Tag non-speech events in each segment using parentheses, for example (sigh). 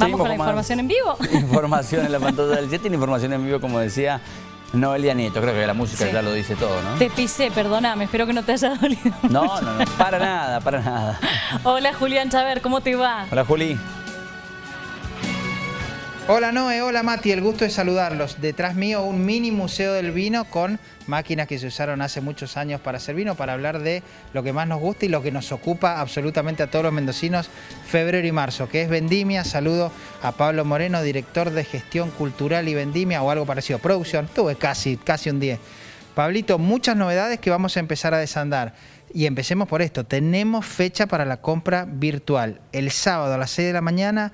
Vamos con la información en vivo. (laughs) Información en la pantalla del 7 y información en vivo, como decía Noelia Nieto. Creo que la música ya lo dice todo, ¿no? Te pisé, perdóname, espero que no te haya dolido. No, no, no, para nada, para nada. Hola Julián Chaver, ¿cómo te va? Hola Juli. Hola Noé, hola Mati, el gusto de saludarlos. Detrás mío un mini museo del vino con máquinas que se usaron hace muchos años para hacer vino, para hablar de lo que más nos gusta y lo que nos ocupa absolutamente a todos los mendocinos febrero y marzo, que es Vendimia. Saludo a Pablo Moreno, director de gestión cultural y Vendimia o algo parecido, producción. Tuve casi, casi un 10. Pablito, muchas novedades que vamos a empezar a desandar. Y empecemos por esto, tenemos fecha para la compra virtual. El sábado a las 6 de la mañana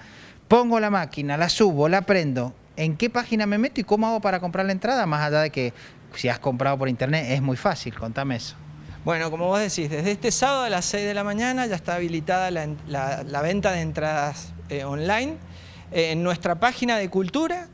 pongo la máquina, la subo, la prendo, ¿en qué página me meto y cómo hago para comprar la entrada? Más allá de que si has comprado por internet es muy fácil, contame eso. Bueno, como vos decís, desde este sábado a las 6 de la mañana ya está habilitada la, venta de entradas eh, online. Eh, en nuestra página de cultura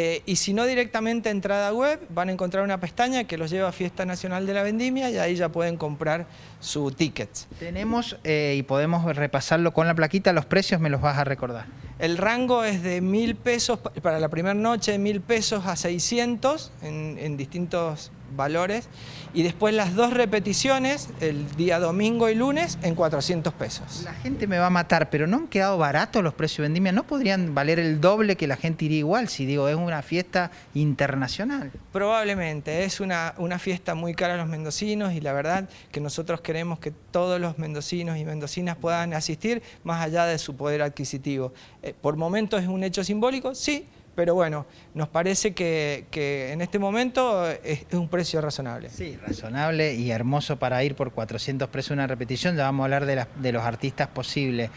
eh, y si no directamente entrada web, van a encontrar una pestaña que los lleva a Fiesta Nacional de la Vendimia y ahí ya pueden comprar su ticket. Tenemos, eh, y podemos repasarlo con la plaquita, los precios me los vas a recordar. El rango es de mil pesos para la primera noche, mil pesos a 600 en, en distintos valores y después las dos repeticiones, el día domingo y lunes, en 400 pesos. La gente me va a matar, pero ¿no han quedado baratos los precios de vendimia? ¿No podrían valer el doble que la gente iría igual si digo es una fiesta internacional? Probablemente, es una, una fiesta muy cara a los mendocinos y la verdad que nosotros queremos que todos los mendocinos y mendocinas puedan asistir más allá de su poder adquisitivo. Eh, por momentos es un hecho simbólico, sí, pero bueno, nos parece que, en este momento es, un precio razonable. Sí, razonable y hermoso para ir por 400 pesos una repetición, ya vamos a hablar de, los artistas posibles.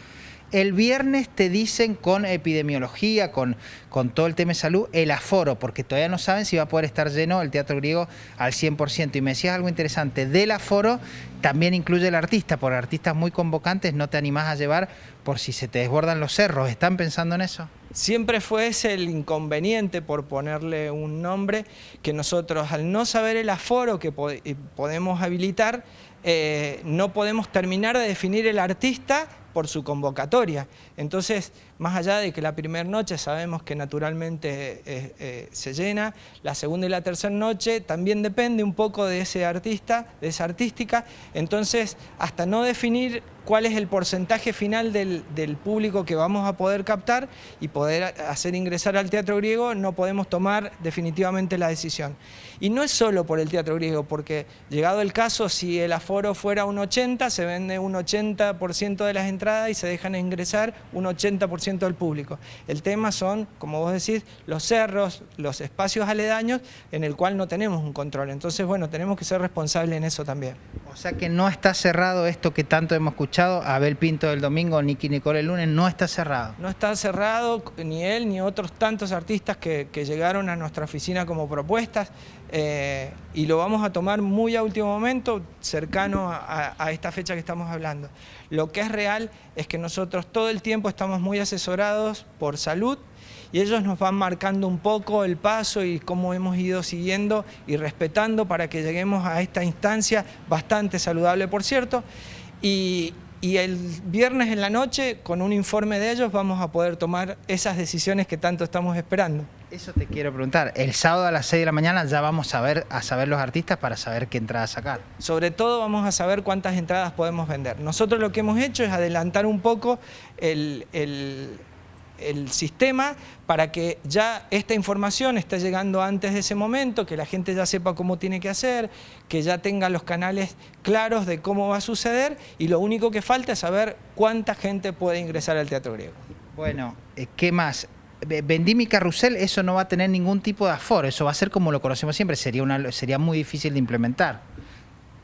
El viernes te dicen con epidemiología, con, con todo el tema de salud, el aforo, porque todavía no saben si va a poder estar lleno el Teatro Griego al 100%. Y me decías algo interesante, del aforo también incluye el artista, por artistas muy convocantes no te animás a llevar por si se te desbordan los cerros. ¿Están pensando en eso? Siempre fue ese el inconveniente, por ponerle un nombre, que nosotros al no saber el aforo que podemos habilitar, eh, no podemos terminar de definir el artista por su convocatoria. Entonces, más allá de que la primera noche sabemos que naturalmente eh, eh, se llena, la segunda y la tercera noche también depende un poco de ese artista, de esa artística, entonces hasta no definir cuál es el porcentaje final del, público que vamos a poder captar y poder hacer ingresar al teatro griego, no podemos tomar definitivamente la decisión. Y no es solo por el teatro griego, porque llegado el caso, si el aforo fuera un 80, se vende un 80% de las entradas y se dejan ingresar un 80% del público. El tema son, como vos decís, los cerros, los espacios aledaños en el cual no tenemos un control. Entonces, bueno, tenemos que ser responsables en eso también. O sea que no está cerrado esto que tanto hemos escuchado, Abel Pinto del domingo, Nicky Nicole el lunes, no está cerrado. No está cerrado ni él ni otros tantos artistas que, llegaron a nuestra oficina como propuestas eh, y lo vamos a tomar muy a último momento, cercano a esta fecha que estamos hablando. Lo que es real es que nosotros todo el tiempo estamos muy asesorados por salud y ellos nos van marcando un poco el paso y cómo hemos ido siguiendo y respetando para que lleguemos a esta instancia bastante saludable, por cierto. Y, el viernes en la noche, con un informe de ellos, vamos a poder tomar esas decisiones que tanto estamos esperando. Eso te quiero preguntar. El sábado a las 6 de la mañana ya vamos a ver, a saber los artistas para saber qué entradas sacar. Sobre todo vamos a saber cuántas entradas podemos vender. Nosotros lo que hemos hecho es adelantar un poco el el sistema para que ya esta información esté llegando antes de ese momento, que la gente ya sepa cómo tiene que hacer, que ya tenga los canales claros de cómo va a suceder y lo único que falta es saber cuánta gente puede ingresar al Teatro Griego. Bueno, eh, ¿qué más? Vendí mi carrusel, eso no va a tener ningún tipo de aforo, eso va a ser como lo conocemos siempre, sería, una, sería muy difícil de implementar.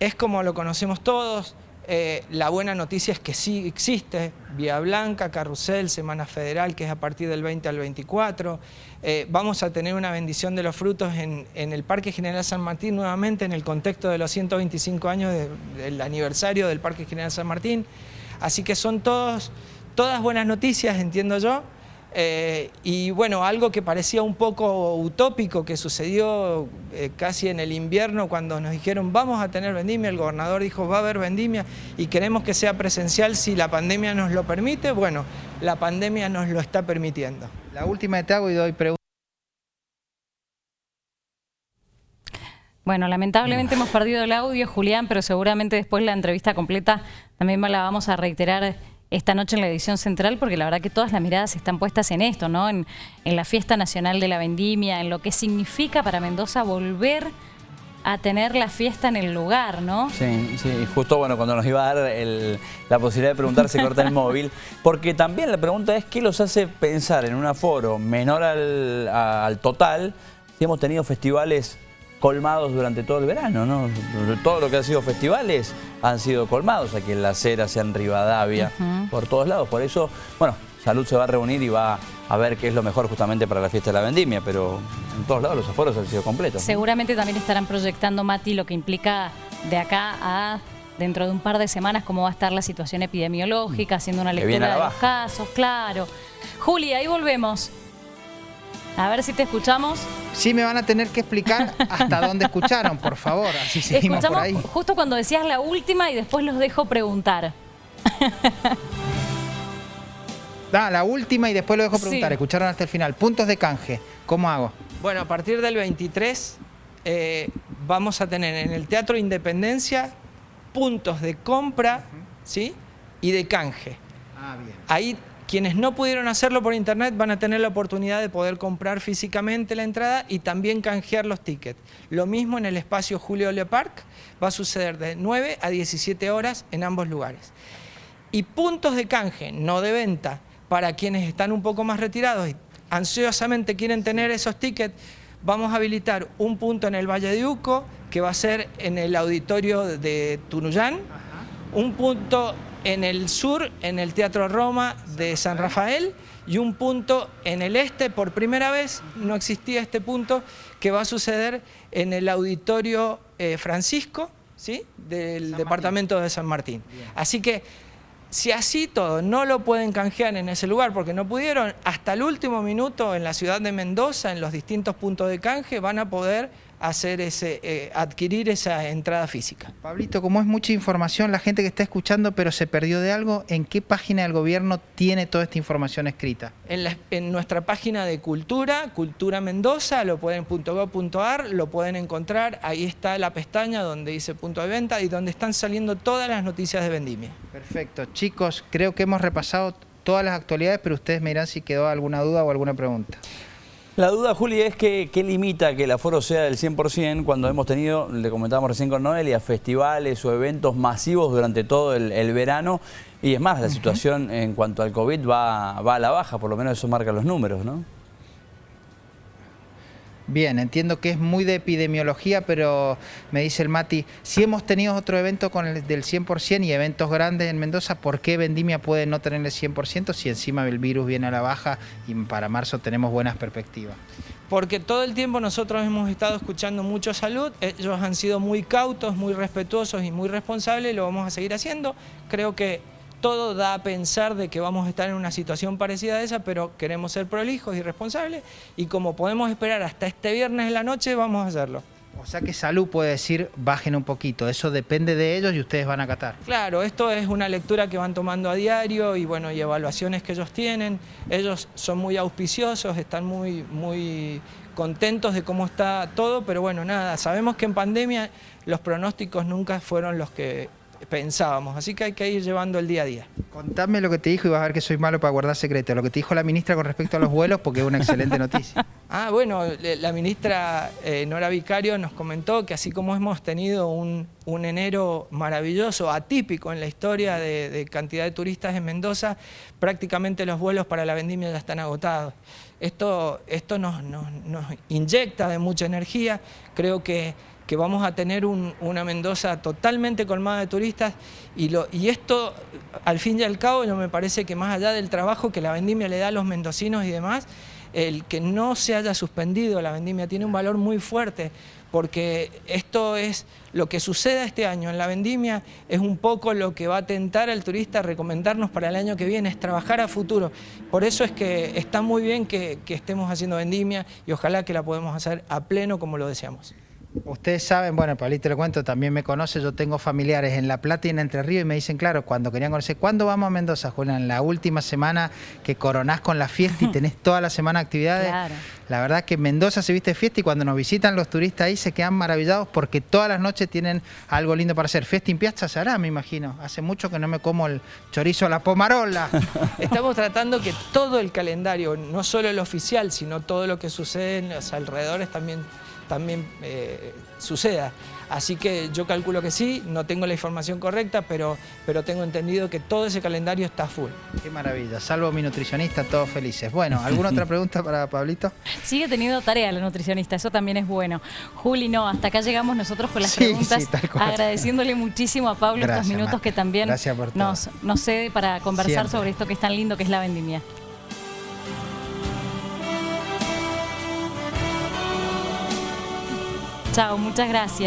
Es como lo conocemos todos, eh, la buena noticia es que sí existe Vía Blanca, Carrusel, Semana Federal, que es a partir del 20 al 24. Eh, vamos a tener una bendición de los frutos en, el Parque General San Martín nuevamente en el contexto de los 125 años del aniversario del Parque General San Martín. Así que son todos, todas buenas noticias, entiendo yo, Eh, y bueno, algo que parecía un poco utópico que sucedió eh, casi en el invierno cuando nos dijeron vamos a tener vendimia, el gobernador dijo va a haber vendimia y queremos que sea presencial si la pandemia nos lo permite, bueno, la pandemia nos lo está permitiendo. La última te hago y doy preguntas. Bueno, lamentablemente hemos perdido el audio, Julián, pero seguramente después la entrevista completa también la vamos a reiterar esta noche en la edición central, porque la verdad que todas las miradas están puestas en esto, ¿no? En, la fiesta nacional de la vendimia, en lo que significa para Mendoza volver a tener la fiesta en el lugar, ¿no? Sí, sí, justo bueno, cuando nos iba a dar la posibilidad de preguntar se corta el móvil, porque también la pregunta es qué los hace pensar en un aforo menor al total si hemos tenido festivales colmados durante todo el verano, ¿no? Todo lo que ha sido festivales han sido colmados aquí en La Cera, sea en Rivadavia, por todos lados. Por eso, bueno, Salud se va a reunir y va a ver qué es lo mejor justamente para la fiesta de la vendimia, pero en todos lados los aforos han sido completos. Seguramente también estarán proyectando, Mati, lo que implica de acá a dentro de un par de semanas cómo va a estar la situación epidemiológica, haciendo una lectura de los casos, claro. Juli, ahí volvemos. A ver si te escuchamos. Sí, me van a tener que explicar hasta dónde escucharon, por favor. Así seguimos por ahí. justo cuando decías la última y después los dejo preguntar. (laughs) Ah, la última y después lo dejo preguntar. Escucharon hasta el final. Puntos de canje. ¿Cómo hago? Bueno, a partir del 23 eh, vamos a tener en el Teatro Independencia puntos de compra ¿sí? y de canje. Ah, bien. Ahí quienes no pudieron hacerlo por internet van a tener la oportunidad de poder comprar físicamente la entrada y también canjear los tickets. Lo mismo en el espacio Julio Le Parc, va a suceder de 9 a 17 horas en ambos lugares. Y puntos de canje, no de venta, para quienes están un poco más retirados y ansiosamente quieren tener esos tickets, vamos a habilitar un punto en el Valle de Uco, que va a ser en el auditorio de Tunuyán, un punto en el sur, en el Teatro Roma de San Rafael, y un punto en el este, por primera vez no existía este punto, que va a suceder en el Auditorio eh, Francisco, ¿sí? del departamento de San Martín. Así que, si así todo no lo pueden canjear en ese lugar, porque no pudieron, hasta el último minuto en la ciudad de Mendoza, en los distintos puntos de canje, van a poder hacer ese, eh, adquirir esa entrada física. Pablito, como es mucha información, la gente que está escuchando pero se perdió de algo, ¿en qué página del gobierno tiene toda esta información escrita? En, nuestra página de Cultura, Cultura Mendoza, lo pueden .gov.ar, lo pueden encontrar, ahí está la pestaña donde dice punto de venta y donde están saliendo todas las noticias de Vendimia. Perfecto. Chicos, creo que hemos repasado todas las actualidades, pero ustedes me dirán si quedó alguna duda o alguna pregunta. La duda, Juli, es que qué limita que el aforo sea del 100% cuando hemos tenido, le comentábamos recién con Noelia, festivales o eventos masivos durante todo el, verano. Y es más, la situación en cuanto al COVID va, va a la baja, por lo menos eso marca los números, ¿no? Bien, entiendo que es muy de epidemiología, pero me dice el Mati, si hemos tenido otro evento con el del 100% y eventos grandes en Mendoza, ¿por qué Vendimia puede no tener el 100% si encima el virus viene a la baja y para marzo tenemos buenas perspectivas? Porque todo el tiempo nosotros hemos estado escuchando mucho salud, ellos han sido muy cautos, muy respetuosos y muy responsables, lo vamos a seguir haciendo. Creo que todo da a pensar de que vamos a estar en una situación parecida a esa, pero queremos ser prolijos y responsables y como podemos esperar hasta este viernes en la noche, vamos a hacerlo. O sea que Salud puede decir, bajen un poquito, eso depende de ellos y ustedes van a acatar. Claro, esto es una lectura que van tomando a diario y bueno, y evaluaciones que ellos tienen. Ellos son muy auspiciosos, están muy, muy contentos de cómo está todo, pero bueno, nada, sabemos que en pandemia los pronósticos nunca fueron los que pensábamos, así que hay que ir llevando el día a día. Contame lo que te dijo y vas a ver que soy malo para guardar secretos, lo que te dijo la ministra con respecto a los vuelos, porque es una excelente (laughs) noticia. ah, bueno, la ministra eh, Nora Vicario nos comentó que así como hemos tenido un, enero maravilloso, atípico en la historia de, cantidad de turistas en Mendoza, prácticamente los vuelos para la vendimia ya están agotados. Esto, esto nos, nos inyecta de mucha energía, creo que que vamos a tener una Mendoza totalmente colmada de turistas y, esto, al fin y al cabo, yo me parece que más allá del trabajo que la vendimia le da a los mendocinos y demás, el que no se haya suspendido la vendimia tiene un valor muy fuerte porque esto es lo que suceda este año en la vendimia, es un poco lo que va a tentar al turista a recomendarnos para el año que viene, es trabajar a futuro. Por eso es que está muy bien que estemos haciendo vendimia y ojalá que la podamos hacer a pleno como lo deseamos. Ustedes saben, bueno, Pablito le cuento, también me conoce, yo tengo familiares en La Plata y en Entre Ríos y me dicen, claro, cuando querían conocer, ¿cuándo vamos a Mendoza, Julián? La última semana que coronás con la fiesta y (laughs) tenés toda la semana actividades. Claro. La verdad que Mendoza se viste fiesta y cuando nos visitan los turistas ahí se quedan maravillados porque todas las noches tienen algo lindo para hacer. Fiesta en Piazza se hará, me imagino. Hace mucho que no me como el chorizo a la pomarola. (laughs) Estamos tratando que todo el calendario, no solo el oficial, sino todo lo que sucede en los alrededores también también eh, suceda. Así que yo calculo que sí, no tengo la información correcta, pero, pero tengo entendido que todo ese calendario está full. Qué maravilla, salvo mi nutricionista, todos felices. Bueno, (laughs) ¿alguna otra pregunta para Pablito? Sigue teniendo tarea la nutricionista, eso también es bueno. Juli, no, hasta acá llegamos nosotros con las Sí, preguntas, sí, tal cual. agradeciéndole muchísimo a Pablo Gracias, estos minutos que también nos, nos cede para conversar Siempre. sobre esto que es tan lindo que es la vendimia. Chao, muchas gracias.